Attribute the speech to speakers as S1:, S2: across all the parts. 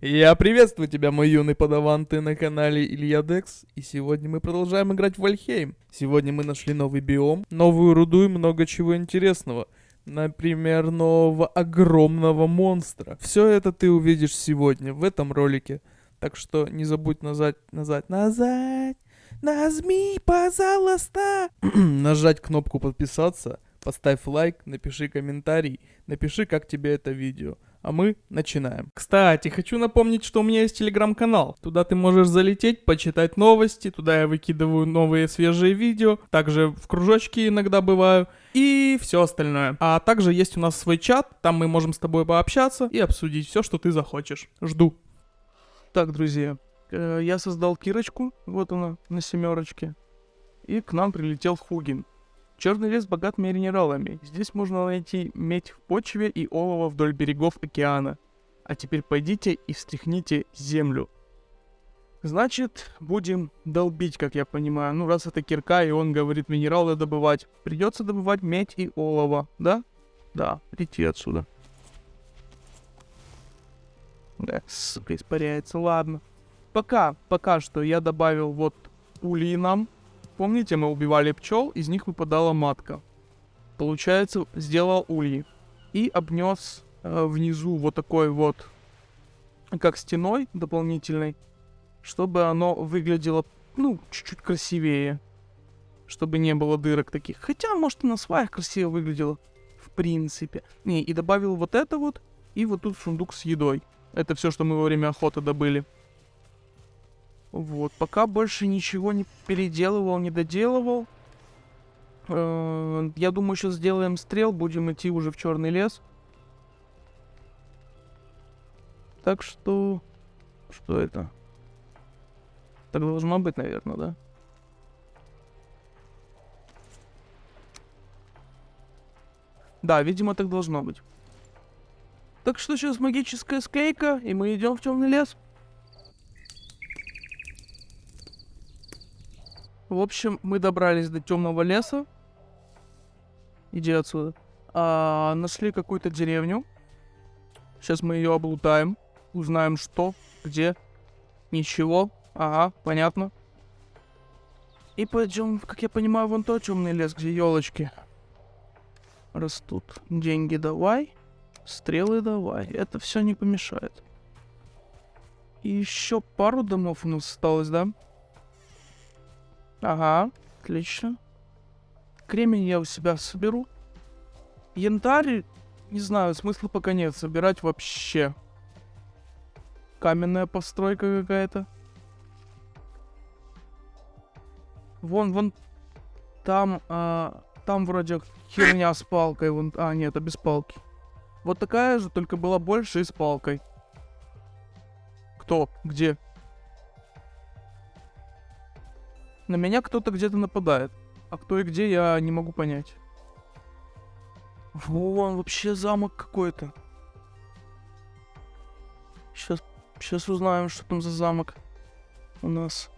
S1: Я приветствую тебя, мой юный подаван, ты на канале Илья Декс, и сегодня мы продолжаем играть в Вальхейм. Сегодня мы нашли новый биом, новую руду и много чего интересного. Например, нового огромного монстра. Все это ты увидишь сегодня в этом ролике. Так что не забудь назад, назад, назад, нажми, пожалуйста. Нажать кнопку подписаться, поставь лайк, напиши комментарий, напиши, как тебе это видео. А мы начинаем. Кстати, хочу напомнить, что у меня есть телеграм-канал. Туда ты можешь залететь, почитать новости. Туда я выкидываю новые свежие видео. Также в кружочке иногда бываю. И все остальное. А также есть у нас свой чат. Там мы можем с тобой пообщаться и обсудить все, что ты захочешь. Жду. Так, друзья, э, я создал кирочку. Вот она на семерочке. И к нам прилетел Хугин. Черный лес богат минералами. Здесь можно найти медь в почве и олово вдоль берегов океана. А теперь пойдите и встряхните землю. Значит, будем долбить, как я понимаю. Ну, раз это кирка, и он говорит минералы добывать. Придется добывать медь и олово, да? Да, идти отсюда. Да, испаряется, ладно. Пока, пока что я добавил вот пули нам. Помните, мы убивали пчел, из них выпадала матка. Получается, сделал ульи. И обнес э, внизу вот такой вот, как стеной дополнительной, чтобы оно выглядело, ну, чуть-чуть красивее. Чтобы не было дырок таких. Хотя, может, и на сваях красиво выглядело. В принципе. Не, и добавил вот это вот. И вот тут сундук с едой. Это все, что мы во время охоты добыли. Вот, пока больше ничего не переделывал, не доделывал. Э, я думаю, сейчас сделаем стрел, будем идти уже в черный лес. Так что... Что это? Так должно быть, наверное, да? Да, видимо, так должно быть. Так что сейчас магическая скейка, и мы идем в темный лес. В общем, мы добрались до темного леса. Иди отсюда. А, нашли какую-то деревню. Сейчас мы ее облутаем. Узнаем, что, где. Ничего. Ага, понятно. И пойдем, как я понимаю, вон тот темный лес, где елочки растут. Деньги давай. Стрелы давай. Это все не помешает. И еще пару домов у нас осталось, да? Ага, отлично. Кремень я у себя соберу. Янтарь, не знаю, смысла пока нет собирать вообще. Каменная постройка какая-то. Вон, вон, там, а, там вроде херня с палкой. Вон, а, нет, это без палки. Вот такая же, только была больше и с палкой. Кто? Где? На меня кто-то где-то нападает. А кто и где, я не могу понять. Вон, вообще замок какой-то. Сейчас, сейчас узнаем, что там за замок у нас.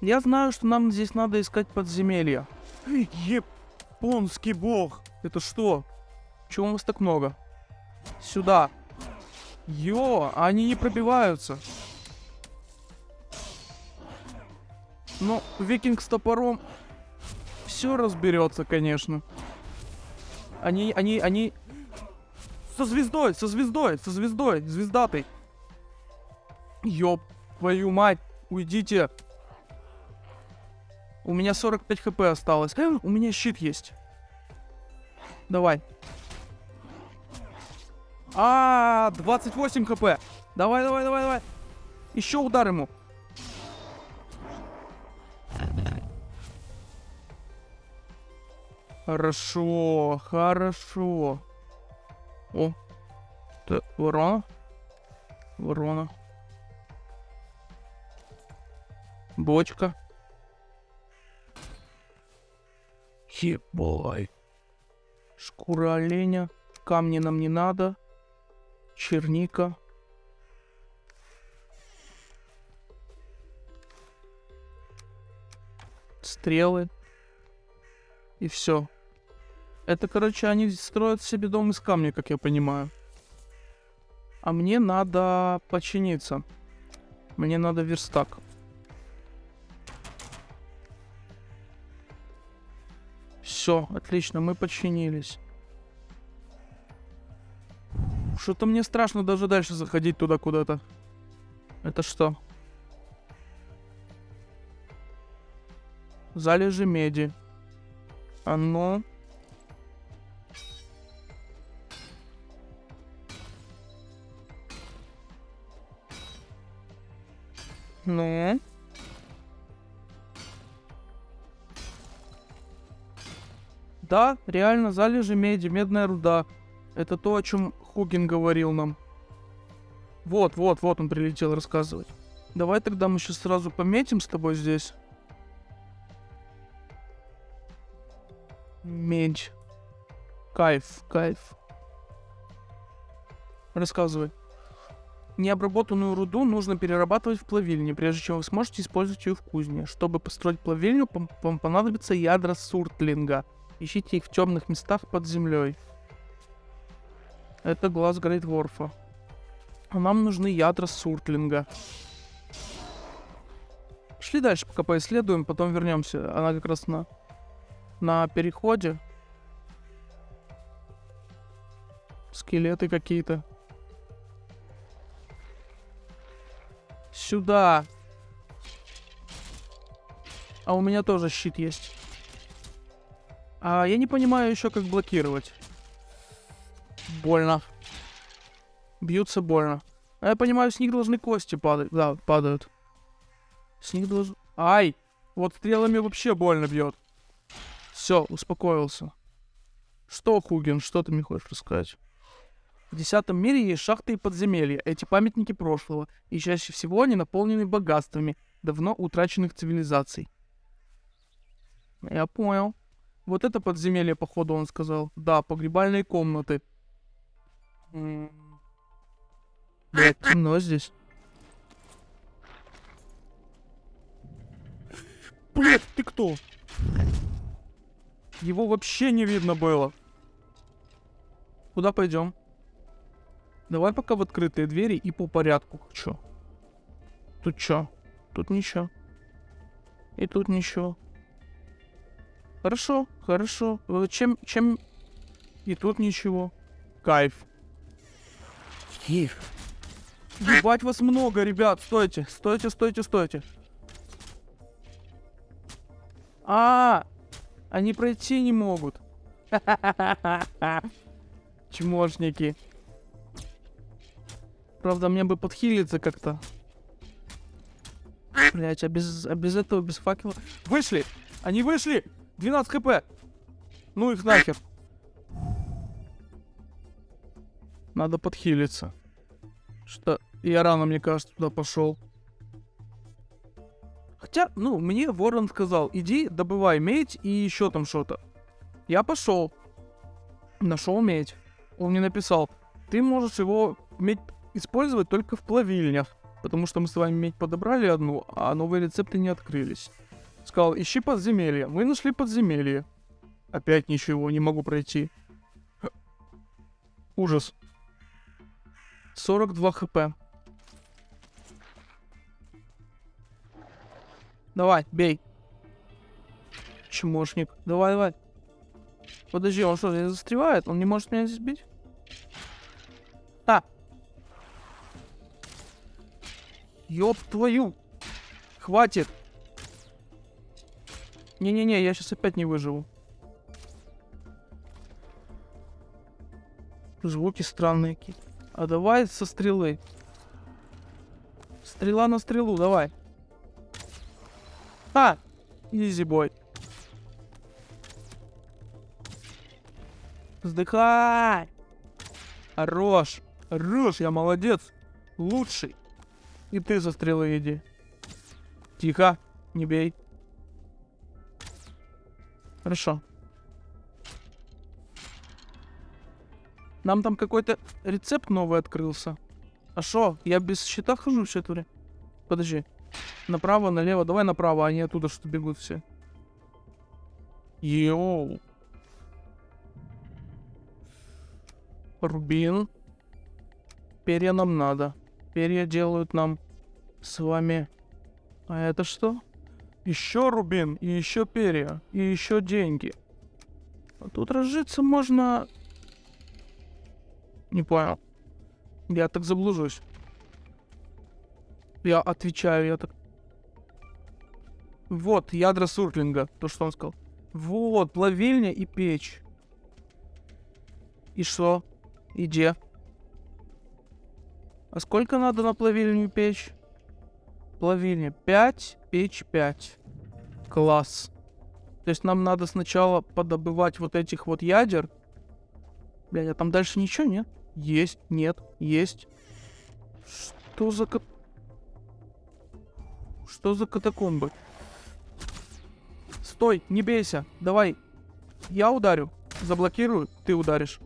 S1: Я знаю, что нам здесь надо искать подземелья. Японский бог. Это что? Чего у вас так много? Сюда. Йо, они не пробиваются. Ну, викинг с топором все разберется, конечно. Они, они, они... Со звездой, со звездой, со звездой, звездатой. Ёб твою мать, уйдите. У меня 45 хп осталось. У меня щит есть. Давай. А, 28 хп. Давай, давай, давай, давай. Еще удар ему. Хорошо, хорошо. О, это ворона? Ворона. Бочка. Ебой. Шкура оленя. Камни нам не надо. Черника. Стрелы. И все. Это, короче, они строят себе дом из камня, как я понимаю. А мне надо починиться. Мне надо верстак. Все, отлично, мы починились. Что-то мне страшно даже дальше заходить туда куда-то. Это что? Залежи меди. А ну. Ну. Да, реально, залежи меди, медная руда. Это то, о чем Хугин говорил нам. Вот, вот, вот он прилетел рассказывать. Давай тогда мы сейчас сразу пометим с тобой здесь. Медь. Кайф, кайф. Рассказывай. Необработанную руду нужно перерабатывать в плавильне, прежде чем вы сможете использовать ее в кузне. Чтобы построить плавильню, вам понадобятся ядра суртлинга. Ищите их в темных местах под землей. Это глаз Грейтворфа. Нам нужны ядра суртлинга. Шли дальше, пока поисследуем, потом вернемся. Она как раз на, на переходе. Скелеты какие-то. Сюда. А у меня тоже щит есть. А я не понимаю еще, как блокировать. Больно. Бьются больно. А я понимаю, с них должны кости падать. Да, падают. С них должны... Ай! Вот стрелами вообще больно бьет. Все, успокоился. Что, Хуген, что ты мне хочешь рассказать? В десятом мире есть шахты и подземелья. Эти памятники прошлого. И чаще всего они наполнены богатствами давно утраченных цивилизаций. Я понял. Вот это подземелье, походу, он сказал. Да, погребальные комнаты. Блять, темно здесь. Блять, ты кто? Его вообще не видно было. Куда пойдем? Давай пока в открытые двери и по порядку. Чё? Тут чё? Тут ничего. И тут ничего. Хорошо, хорошо. Чем, чем... И тут ничего. Кайф. Кайф. Ебать вас много, ребят. Стойте, стойте, стойте, стойте. А, они пройти не могут. Чмошники. Правда, мне бы подхилиться как-то. Блять, а без, а без этого, без факела... Вышли! Они вышли! 12 хп. Ну их нахер. Надо подхилиться. Что я рано, мне кажется, туда пошел. Хотя, ну, мне Ворон сказал, иди, добывай медь и еще там что-то. Я пошел. Нашел медь. Он мне написал, ты можешь его медь использовать только в плавильнях. Потому что мы с вами медь подобрали одну, а новые рецепты не открылись. Сказал, ищи подземелье. Мы нашли подземелье. Опять ничего, не могу пройти. Ужас. 42 хп. Давай, бей. Чмошник. Давай, давай. Подожди, он что, здесь застревает? Он не может меня здесь бить? А! Ёб твою! Хватит! Не-не-не, я сейчас опять не выживу. Звуки странные какие-то. А давай со стрелы. Стрела на стрелу, давай. А! Изи бой. Вздыхай! Хорош! Хорош, я молодец! Лучший! И ты за стрелы иди. Тихо, не бей. Хорошо. Нам там какой-то рецепт новый открылся. А шо? Я без щита хожу все это время? Подожди. Направо, налево. Давай направо, они оттуда что бегут все. Йоу. Рубин. перья нам надо. Перья делают нам с вами... А это что? Еще рубин, и еще перья, и еще деньги. А тут разжиться можно... Не понял. Я так заблужусь. Я отвечаю, я так... Вот, ядра суртлинга, то, что он сказал. Вот, плавильня и печь. И что? И где? А сколько надо на плавильню печь? Плавильня 5, печь 5. Класс. То есть нам надо сначала подобывать вот этих вот ядер. Блядь, а там дальше ничего нет? Есть, нет, есть. Что за. Что за катакомбы? Стой, не бейся. Давай. Я ударю. Заблокирую, ты ударишь.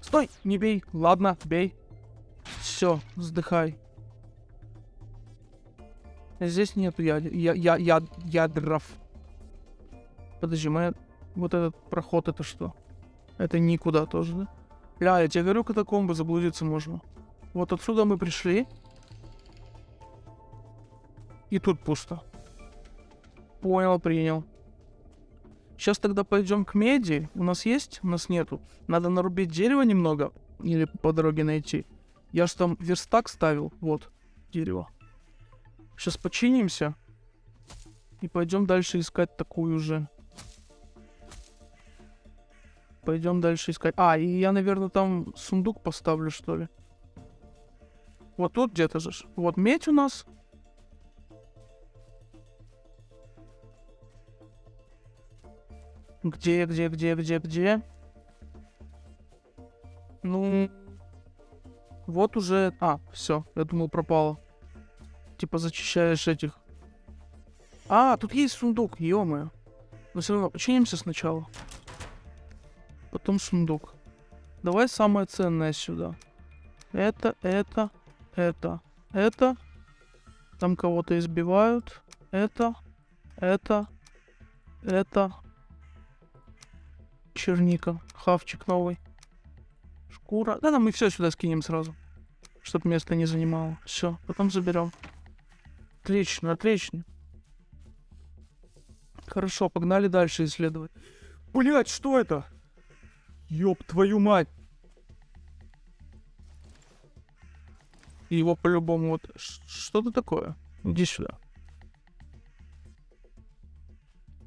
S1: Стой, не бей. Ладно, бей. Все, вздыхай. Здесь нету яд... я... Я... Я... ядров. Подожди, мы... Вот этот проход, это что? Это никуда тоже, да? Ля, я тебе говорю, катакомбы заблудиться можно. Вот отсюда мы пришли. И тут пусто. Понял, принял. Сейчас тогда пойдем к меди. У нас есть? У нас нету. Надо нарубить дерево немного. Или по дороге найти. Я же там верстак ставил. Вот, дерево. Сейчас починимся. И пойдем дальше искать такую же. Пойдем дальше искать. А, и я, наверное, там сундук поставлю, что ли. Вот тут где-то же. Вот медь у нас. Где, где, где, где, где? Ну, вот уже... А, все, я думал, пропало. Типа зачищаешь этих. А, тут есть сундук, ё Но все равно, починимся сначала. Потом сундук. Давай самое ценное сюда. Это, это, это, это. Там кого-то избивают. Это, это, это. Черника. Хавчик новый. Шкура. Да, да, мы все сюда скинем сразу. Чтоб место не занимало. Все, потом заберем. Отлично, отлично. Хорошо, погнали дальше исследовать. Блять, что это? Ёб твою мать. Его по-любому вот... Что-то такое. Иди сюда.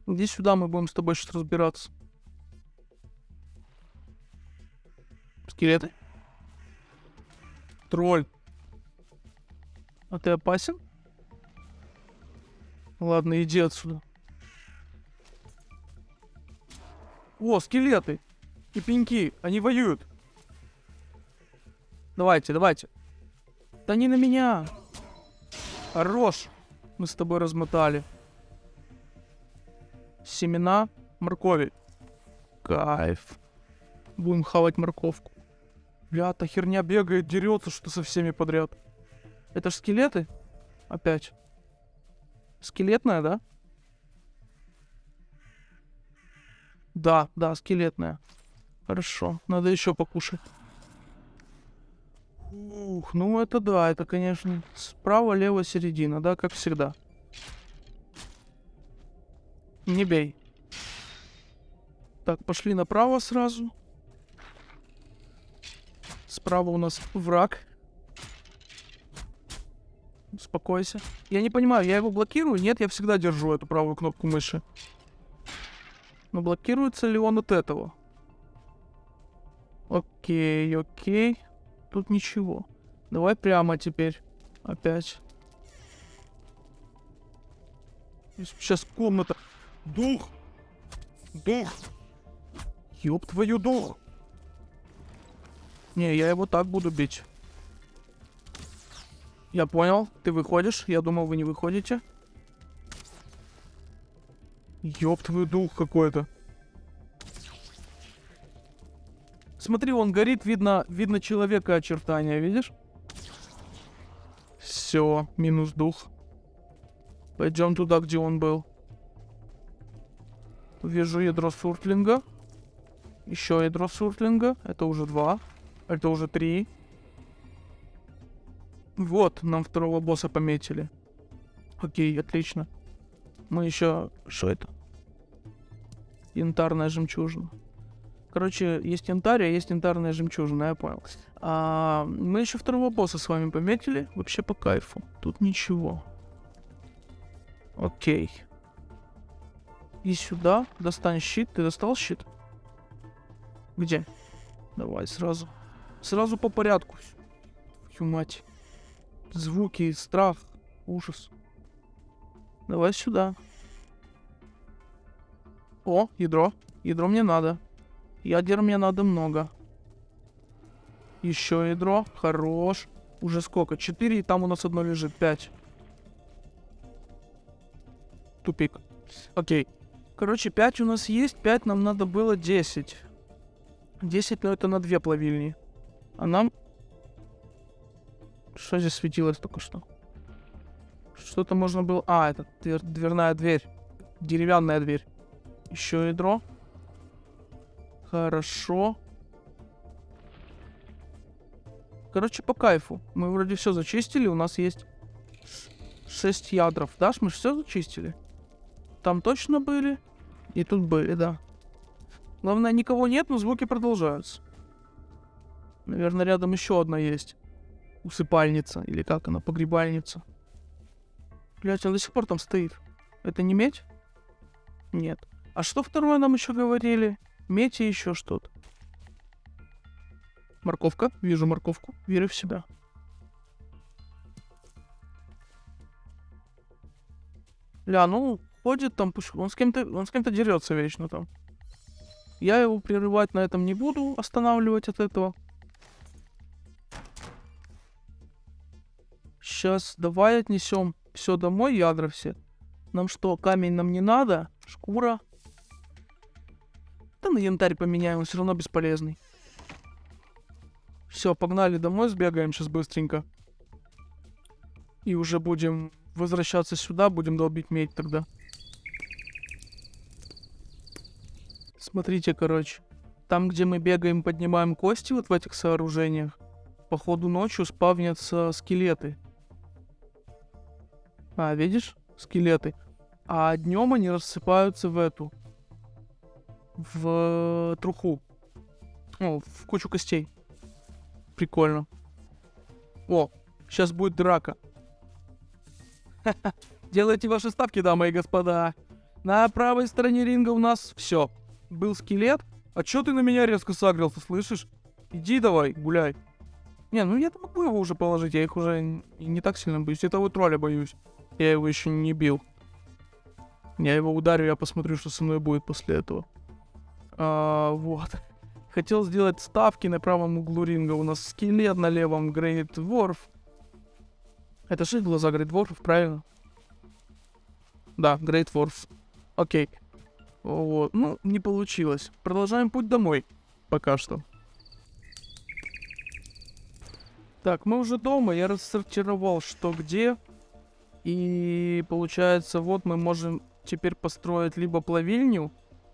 S1: Иди сюда, мы будем с тобой сейчас разбираться. Скелеты. Тролль. А ты опасен? Ладно, иди отсюда. О, скелеты. И пеньки. Они воюют. Давайте, давайте. Да не на меня. Хорош. Мы с тобой размотали. Семена моркови. Кайф. Будем хавать морковку. Бля, та херня бегает, дерется, что со всеми подряд. Это ж скелеты? Опять. Скелетная, да? Да, да, скелетная. Хорошо, надо еще покушать. Ух, ну это да, это, конечно, справа, лево, середина, да, как всегда. Не бей. Так, пошли направо сразу. Справа у нас враг. Успокойся. Я не понимаю, я его блокирую? Нет, я всегда держу эту правую кнопку мыши. Но блокируется ли он от этого? Окей, окей. Тут ничего. Давай прямо теперь. Опять. Сейчас комната. Дух! Дух! Ёб твою дух! Не, я его так буду бить. Я понял, ты выходишь. Я думал, вы не выходите. Ёб твою дух какой-то. Смотри, он горит, видно, видно человека очертания, видишь? Все, минус дух. Пойдем туда, где он был. Вижу ядро суртлинга. Еще ядро суртлинга. Это уже два. Это уже три. Вот, нам второго босса пометили. Окей, отлично. Мы еще... Что это? Янтарная жемчужина. Короче, есть янтарь, а есть янтарная жемчужина, я понял. А, мы еще второго босса с вами пометили. Вообще по кайфу. Тут ничего. Окей. И сюда. Достань щит. Ты достал щит? Где? Давай сразу. Сразу по порядку. Твою мать. Звуки, страх, ужас. Давай сюда. О, ядро. Ядро мне надо. Ядер мне надо много. Еще ядро. Хорош. Уже сколько? Четыре, и там у нас одно лежит. Пять. Тупик. Окей. Короче, 5 у нас есть, 5 нам надо было 10. 10, но это на две плавильни. А нам... Что здесь светилось только что? Что-то можно было... А, это двер... дверная дверь. Деревянная дверь. Еще ядро. Хорошо. Короче, по кайфу. Мы вроде все зачистили. У нас есть 6 ядров. Даш, мы все зачистили? Там точно были. И тут были, да. Главное, никого нет, но звуки продолжаются. Наверное, рядом еще одна есть. Усыпальница. Или как она, погребальница. Блять, он до сих пор там стоит. Это не медь? Нет. А что второе нам еще говорили? Медь и еще что-то. Морковка. Вижу морковку. Верю в себя. Ля, ну, ходит там, он с кем-то, он с кем-то дерется вечно там. Я его прерывать на этом не буду, останавливать от этого. Сейчас давай отнесем все домой, ядра все. Нам что, камень нам не надо? Шкура. Да на янтарь поменяем, он все равно бесполезный. Все, погнали домой, сбегаем сейчас быстренько. И уже будем возвращаться сюда, будем долбить медь тогда. Смотрите, короче. Там, где мы бегаем, поднимаем кости вот в этих сооружениях, походу ночью спавнятся скелеты. А, видишь? Скелеты. А днем они рассыпаются в эту. В труху. О, в кучу костей. Прикольно. О, сейчас будет драка. Делайте ваши ставки, дамы и господа. На правой стороне ринга у нас все был скелет. А чё ты на меня резко сагрился, слышишь? Иди давай, гуляй. Не, ну я могу его уже положить, я их уже не так сильно боюсь. Этого тролля боюсь. Я его еще не бил. Я его ударю, я посмотрю, что со мной будет после этого. А, вот. Хотел сделать ставки на правом углу ринга. У нас скелет на левом, Грейт Ворф. Это же глаза Грейт Ворфов, правильно? Да, Грейт Ворф. Окей. Вот. Ну, не получилось. Продолжаем путь домой. Пока что. Так, мы уже дома. Я рассортировал, что где. И получается, вот мы можем теперь построить либо плавильню,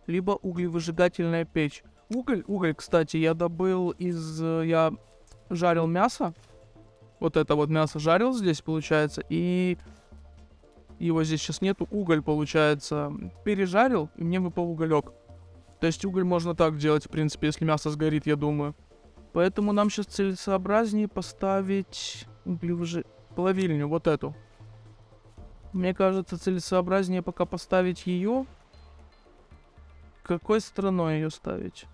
S1: либо углевыжигательная печь. Уголь, уголь, кстати, я добыл из... Я жарил мясо. Вот это вот мясо жарил здесь, получается. И его здесь сейчас нету, уголь, получается, пережарил, и мне выпал уголек. То есть уголь можно так делать, в принципе, если мясо сгорит, я думаю. Поэтому нам сейчас целесообразнее поставить углевыжи... плавильню, вот эту. Мне кажется, целесообразнее пока поставить ее. Какой стороной ее ставить?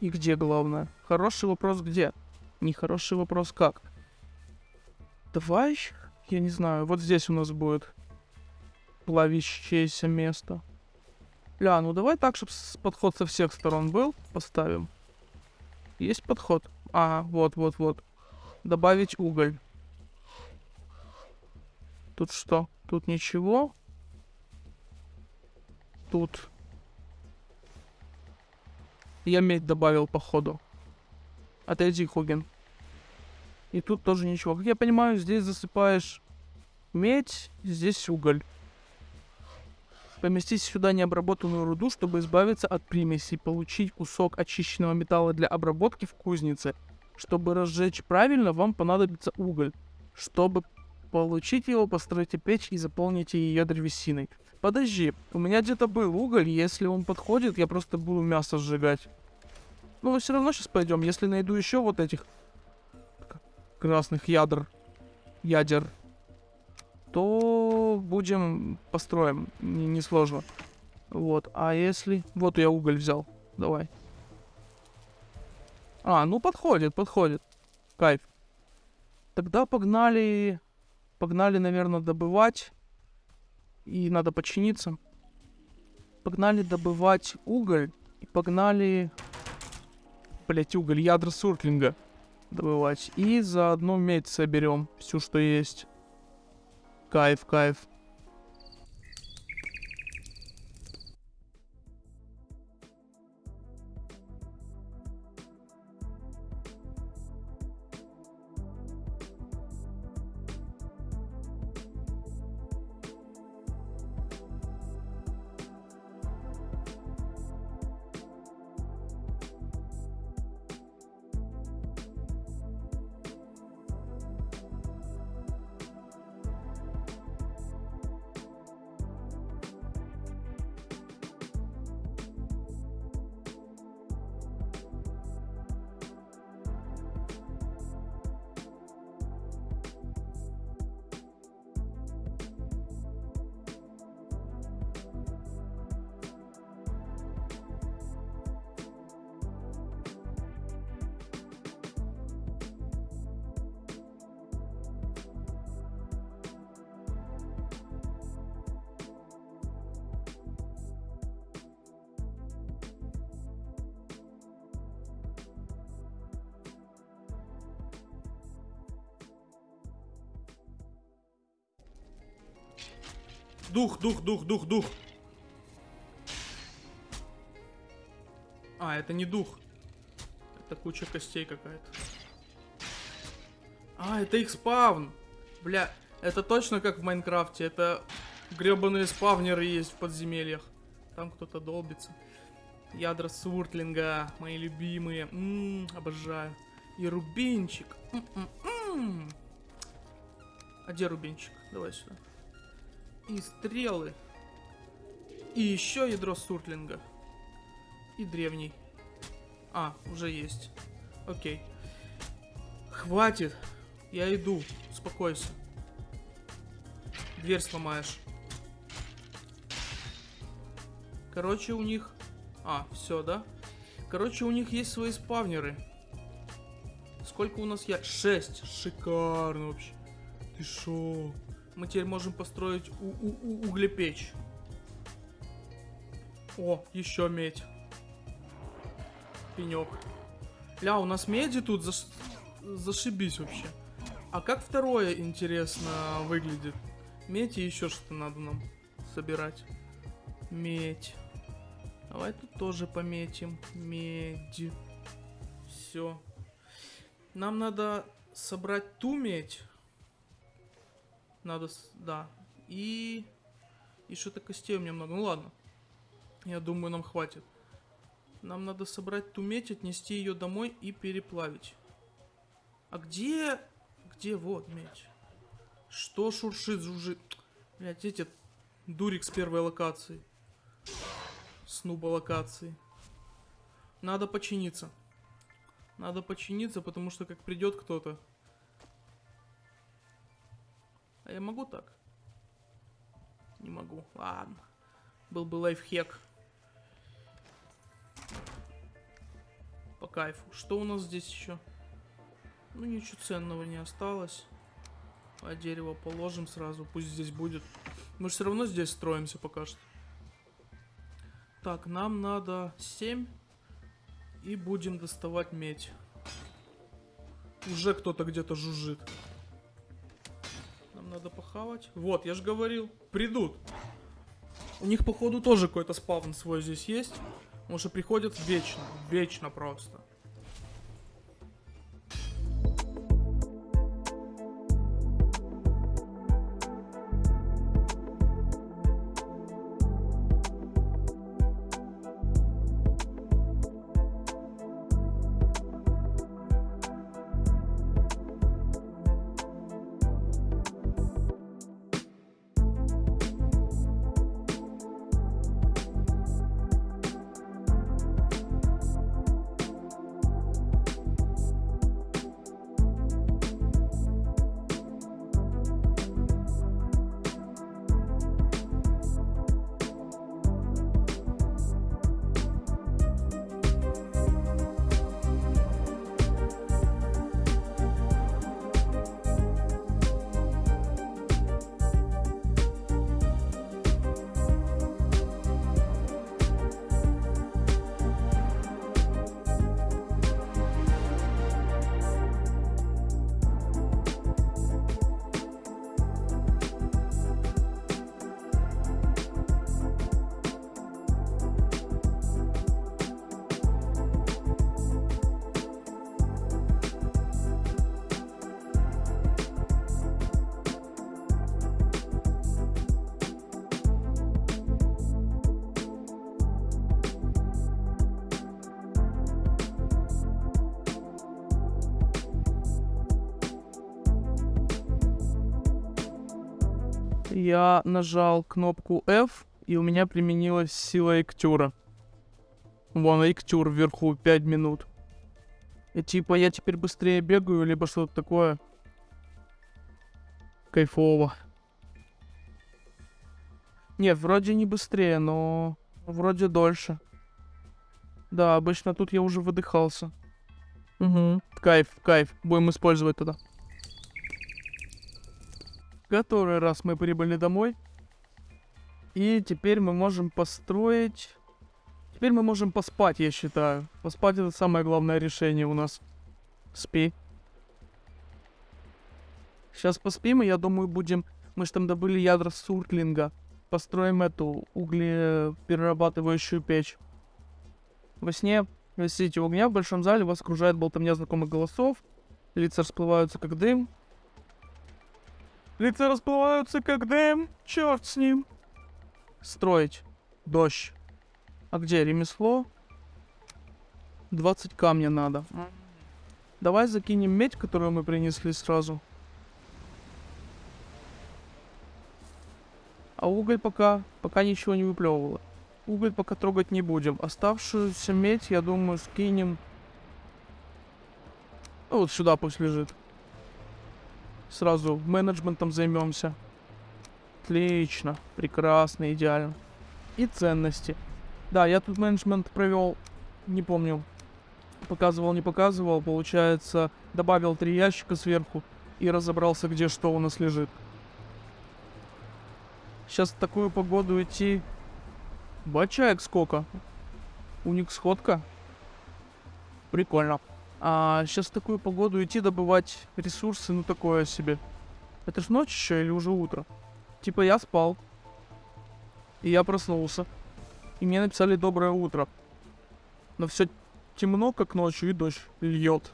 S1: И где, главное? Хороший вопрос где? Нехороший вопрос как? Давай, я не знаю, вот здесь у нас будет плавящееся место. Ля, ну давай так, чтобы подход со всех сторон был. Поставим. Есть подход? А, вот, вот, вот. Добавить уголь. Тут что? Тут ничего. Тут. Я медь добавил, походу. Отойди, Хугин. И тут тоже ничего. Как я понимаю, здесь засыпаешь медь, здесь уголь. Поместить сюда необработанную руду, чтобы избавиться от примесей, получить кусок очищенного металла для обработки в кузнице
S2: Чтобы разжечь правильно, вам понадобится уголь. Чтобы получить его, постройте печь и заполните ее древесиной. Подожди, у меня где-то был уголь, если он подходит, я просто буду мясо сжигать. Ну, все равно сейчас пойдем, если найду еще вот этих красных ядер, ядер, то будем построим, не- несложно. Вот, а если... Вот я уголь взял, давай. А, ну подходит, подходит. Кайф. Тогда погнали... Погнали, наверное, добывать. И надо починиться. Погнали добывать уголь. И погнали... Блять, уголь, ядра суртлинга добывать. И заодно медь соберем. Всю, что есть. Кайф, кайф.
S1: Дух, дух, дух, дух, дух. А, это не дух. Это куча костей какая-то. А, это их спавн. Бля, это точно как в Майнкрафте. Это гребаные спавнеры есть в подземельях. Там кто-то долбится. Ядра суртлинга, мои любимые. Ммм, обожаю. И рубинчик. М-м-м. А где рубинчик? Давай сюда. И стрелы. И еще ядро суртлинга. И древний. А, уже есть. Окей. Хватит. Я иду. Успокойся. Дверь сломаешь. Короче, у них... А, все, да? Короче, у них есть свои спавнеры. Сколько у нас я? Шесть. Шикарно вообще. Ты шо? Мы теперь можем построить у у у углепечь. О, еще медь. Пенек. Ля, у нас меди тут заш... зашибись вообще. А как второе, интересно, выглядит? Медь и еще что-то надо нам собирать. Медь. Давай тут тоже пометим. Медь. Все. Нам надо собрать ту медь. Надо, да. И... И что-то костей у меня много. Ну ладно. Я думаю, нам хватит. Нам надо собрать ту медь, отнести ее домой и переплавить. А где... Где вот медь? Что шуршит, жужжит? Блять, эти дурик с первой локации. Снуба локации. Надо починиться. Надо починиться, потому что как придет кто-то. Я могу так? Не могу. Ладно. Был бы лайфхек. По кайфу. Что у нас здесь еще? Ну, ничего ценного не осталось. А дерево положим сразу. Пусть здесь будет. Мы же все равно здесь строимся пока что. Так, нам надо 7. И будем доставать медь. Уже кто-то где-то жужжит. Надо похавать. Вот, я же говорил. Придут. У них, походу, тоже какой-то спавн свой здесь есть. Потому что приходят вечно. Вечно просто. Я нажал кнопку F, и у меня применилась сила Эктюра. Вон, Эктюр вверху 5 минут. И типа я теперь быстрее бегаю, либо что-то такое. Кайфово. Нет, вроде не быстрее, но вроде дольше. Да, обычно тут я уже выдыхался. Угу. Кайф, кайф. Будем использовать тогда. Который раз мы прибыли домой. И теперь мы можем построить... Теперь мы можем поспать, я считаю. Поспать это самое главное решение у нас. Спи. Сейчас поспим, и я думаю, будем... Мы же там добыли ядра суртлинга. Построим эту углеперерабатывающую печь. Во сне у огня в большом зале, вас окружает болтовня знакомых голосов. Лица расплываются, как дым. Лица расплываются, как дым. Черт с ним. Строить. Дождь. А где ремесло? 20 камня надо. Давай закинем медь, которую мы принесли сразу. А уголь пока, пока ничего не выплевывало. Уголь пока трогать не будем. Оставшуюся медь, я думаю, скинем... Вот сюда пусть лежит. Сразу менеджментом займемся. Отлично. Прекрасно, идеально. И ценности. Да, я тут менеджмент провел, не помню, показывал, не показывал. Получается, добавил три ящика сверху и разобрался, где что у нас лежит. Сейчас в такую погоду идти Бачаек сколько? У них сходка. Прикольно. А сейчас в такую погоду идти добывать ресурсы, ну такое себе. Это ж ночь еще или уже утро? Типа я спал. И я проснулся. И мне написали доброе утро. Но все темно, как ночью, и дождь льет.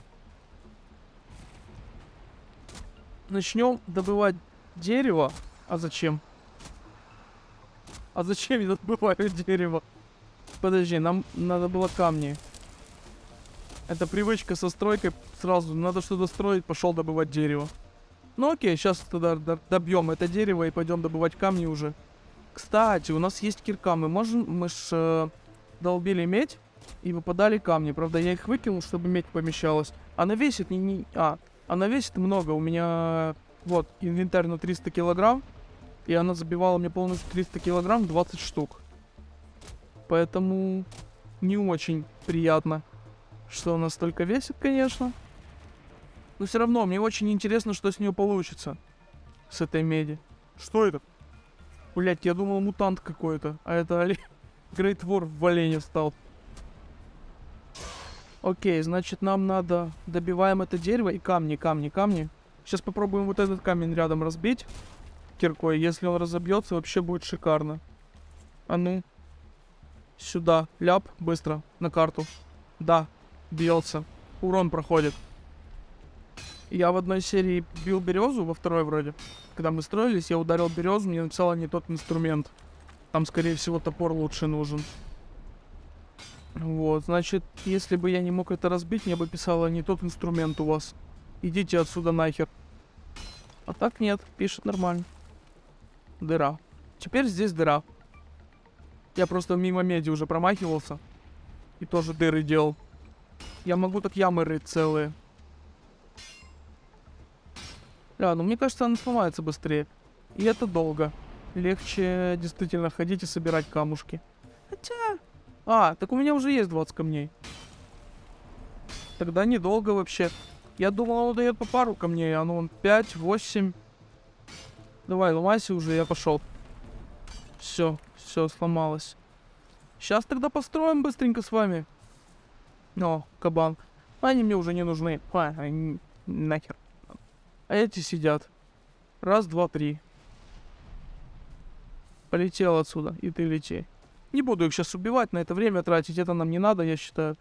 S1: Начнем добывать дерево. А зачем? А зачем я добываю дерево? Подожди, нам надо было камни. Это привычка со стройкой сразу. Надо что-то строить, пошел добывать дерево. Ну окей, сейчас тогда добьем это дерево и пойдем добывать камни уже. Кстати, у нас есть кирка. Мы можем... Мы ж э, долбили медь и выпадали камни. Правда, я их выкинул, чтобы медь помещалась. Она весит не... не а, она весит много. У меня... Вот, инвентарь на 300 килограмм. И она забивала мне полностью 300 килограмм 20 штук. Поэтому не очень приятно, что она столько весит, конечно. Но все равно, мне очень интересно, что с нее получится. С этой меди. Что это? Блять, я думал мутант какой-то. А это олень. Грейт Вор в олене стал. Окей, значит нам надо... Добиваем это дерево и камни, камни, камни. Сейчас попробуем вот этот камень рядом разбить киркой. Если он разобьется, вообще будет шикарно. А ну. Сюда. Ляп. Быстро. На карту. Да. Бьется. Урон проходит. Я в одной серии бил березу, во второй вроде. Когда мы строились, я ударил березу, мне написала не тот инструмент. Там, скорее всего, топор лучше нужен. Вот, значит, если бы я не мог это разбить, мне бы писала не тот инструмент у вас. Идите отсюда нахер. А так нет, пишет нормально дыра. Теперь здесь дыра. Я просто мимо меди уже промахивался. И тоже дыры делал. Я могу так ямы рыть целые. Да, ну мне кажется, она сломается быстрее. И это долго. Легче действительно ходить и собирать камушки. Хотя... А, так у меня уже есть 20 камней. Тогда недолго вообще. Я думал, он дает по пару камней, а ну он 5, 8... Давай, ломайся уже, я пошел. Все, все сломалось. Сейчас тогда построим быстренько с вами. О, кабан. Они мне уже не нужны. А, они. А эти сидят. Раз, два, три. Полетел отсюда, и ты лети. Не буду их сейчас убивать, на это время тратить, это нам не надо, я считаю.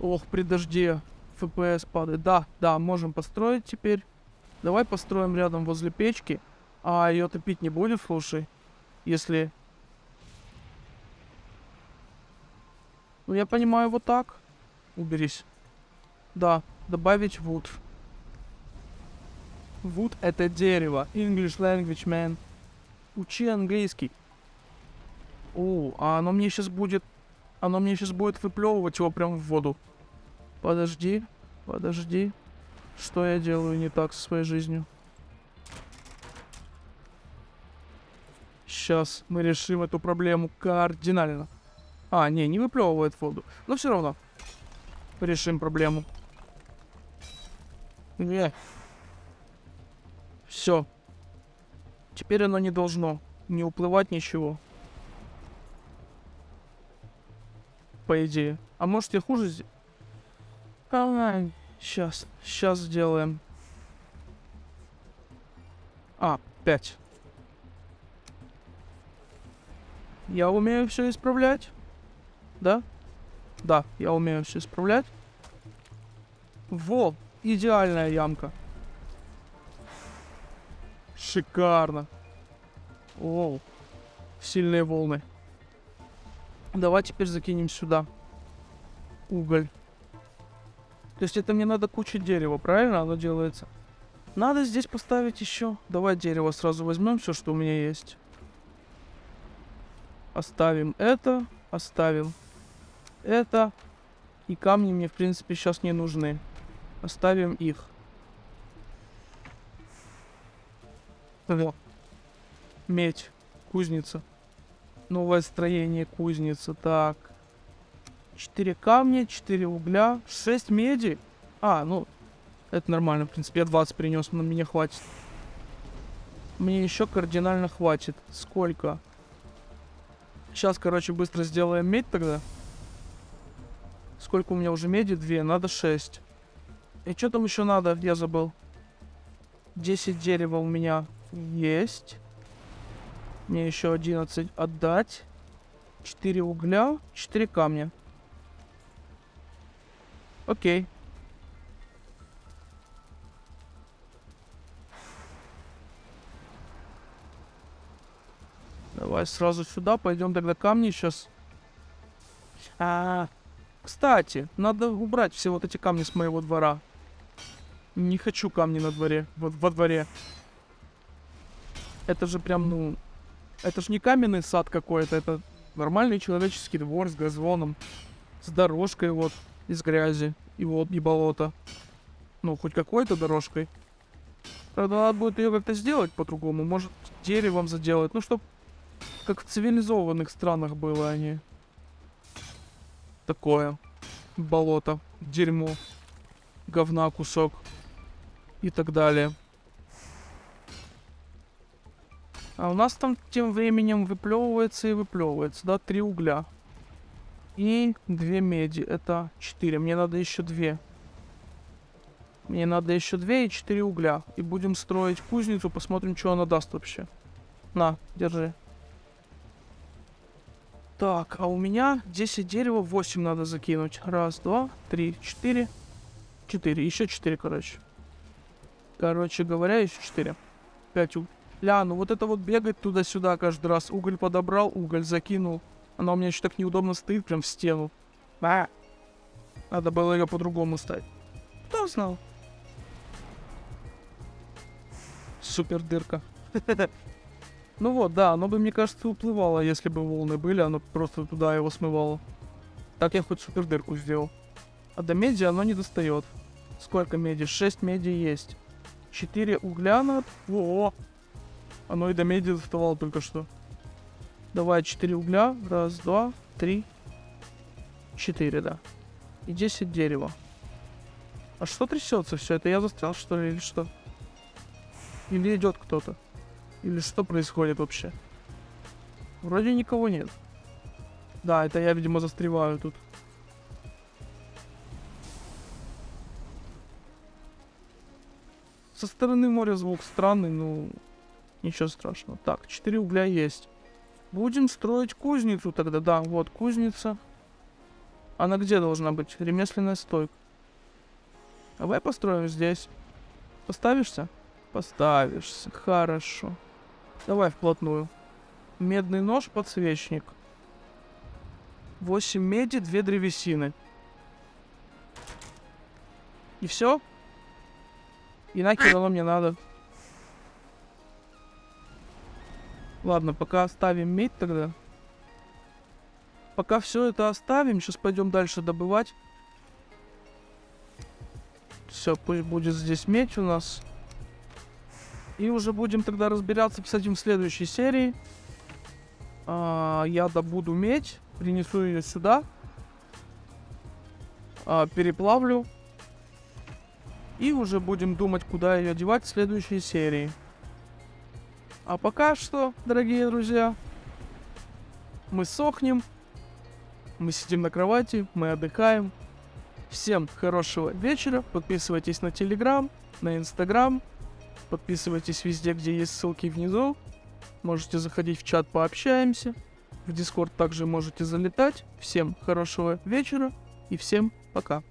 S1: Ох, при дожде FPS падает. Да, да, можем построить теперь. Давай построим рядом возле печки. А ее топить не будет, слушай. Если... Ну, я понимаю, вот так. Уберись. Да, добавить wood. Wood это дерево. English language, man. Учи английский. О, а оно мне сейчас будет... Оно мне сейчас будет выплевывать его прям в воду. Подожди, подожди. Что я делаю не так со своей жизнью? Сейчас мы решим эту проблему кардинально. А, не, не выплевывает воду. Но все равно. Решим проблему. Не. Все. Теперь оно не должно не уплывать ничего. По идее. А может я хуже сделаю? А, сейчас. Сейчас сделаем. А, 5. Я умею все исправлять. Да? Да, я умею все исправлять. Во, идеальная ямка. Шикарно. Оу. Сильные волны. Давай теперь закинем сюда. Уголь. То есть это мне надо куча дерева, правильно оно делается? Надо здесь поставить еще. Давай дерево сразу возьмем, все, что у меня есть. Оставим это. Оставим это. И камни мне, в принципе, сейчас не нужны. Оставим их. Во. Медь. Кузница. Новое строение кузницы. Так. Четыре камня, четыре угля, шесть меди. А, ну, это нормально, в принципе. Я 20 принес, но мне хватит. Мне еще кардинально хватит. Сколько? Сейчас, короче, быстро сделаем медь тогда. Сколько у меня уже меди? Две. Надо шесть. И что там еще надо? Я забыл. 10 дерева у меня есть. Мне еще 11 отдать. 4 угля, 4 камня. Окей. Давай сразу сюда, пойдем тогда камни сейчас. А, кстати, надо убрать все вот эти камни с моего двора. Не хочу камни на дворе, вот во дворе. Это же прям, ну... Это же не каменный сад какой-то, это нормальный человеческий двор с газоном. С дорожкой вот, из грязи и вот, и болота. Ну, хоть какой-то дорожкой. Правда, надо будет ее как-то сделать по-другому. Может, деревом заделать. Ну, чтоб как в цивилизованных странах было они. Такое. Болото. Дерьмо. Говна кусок. И так далее. А у нас там тем временем выплевывается и выплевывается, да, три угля. И две меди, это четыре. Мне надо еще две. Мне надо еще две и четыре угля. И будем строить кузницу, посмотрим, что она даст вообще. На, держи. Так, а у меня 10 дерева, 8 надо закинуть. Раз, два, три, четыре. Четыре, еще четыре, короче. Короче говоря, еще четыре. Пять угля. Ля, ну вот это вот бегать туда-сюда каждый раз. Уголь подобрал, уголь закинул. Она у меня еще так неудобно стоит, прям в стену. А! Надо было ее по-другому стать. Кто знал? Супер дырка. Ну вот, да, оно бы, мне кажется, уплывало, если бы волны были, оно просто туда его смывало. Так я хоть супер дырку сделал. А до меди оно не достает. Сколько меди? 6 меди есть. 4 угля надо. Во! Оно и до меди доставало только что. Давай 4 угля. Раз, два, три, четыре, да. И 10 дерева. А что трясется все? Это я застрял, что ли, или что? Или идет кто-то? Или что происходит вообще? Вроде никого нет. Да, это я, видимо, застреваю тут. Со стороны моря звук странный, ну... Ничего страшного. Так, 4 угля есть. Будем строить кузницу тогда. Да, вот кузница. Она где должна быть? Ремесленная стойка. Давай построим здесь. Поставишься? Поставишься. Хорошо. Давай вплотную. Медный нож, подсвечник. 8 меди, 2 древесины. И все? И нахер оно мне надо. Ладно, пока оставим медь тогда. Пока все это оставим, сейчас пойдем дальше добывать. Все, пусть будет здесь медь у нас. И уже будем тогда разбираться с этим в следующей серии. А, я добуду медь, принесу ее сюда. А, переплавлю. И уже будем думать, куда ее девать в следующей серии. А пока что, дорогие друзья, мы сохнем, мы сидим на кровати, мы отдыхаем. Всем хорошего вечера, подписывайтесь на Телеграм, на Инстаграм, подписывайтесь везде, где есть ссылки внизу. Можете заходить в чат, пообщаемся. В Дискорд также можете залетать. Всем хорошего вечера и всем пока.